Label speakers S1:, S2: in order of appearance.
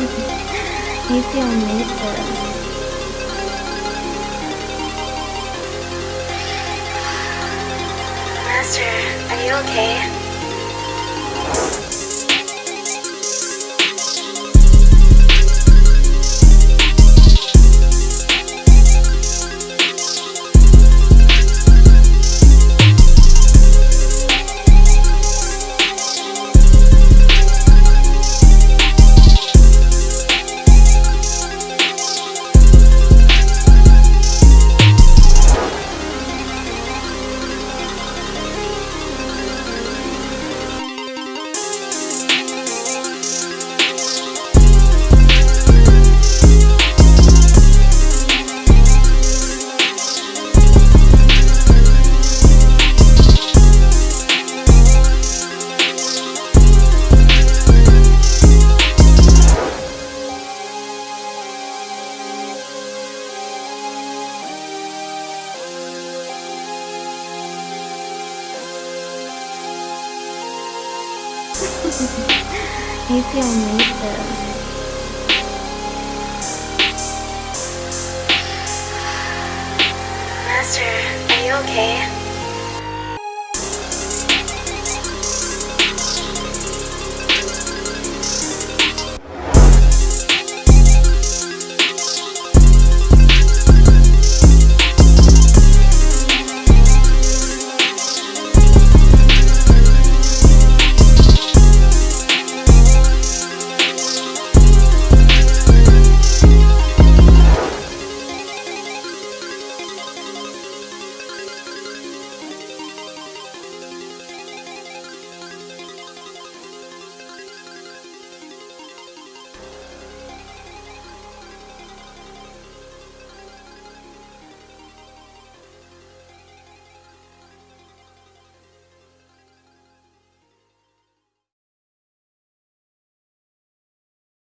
S1: He's the for one.
S2: Master, are you okay?
S1: Feel need this.
S2: Master, are you okay?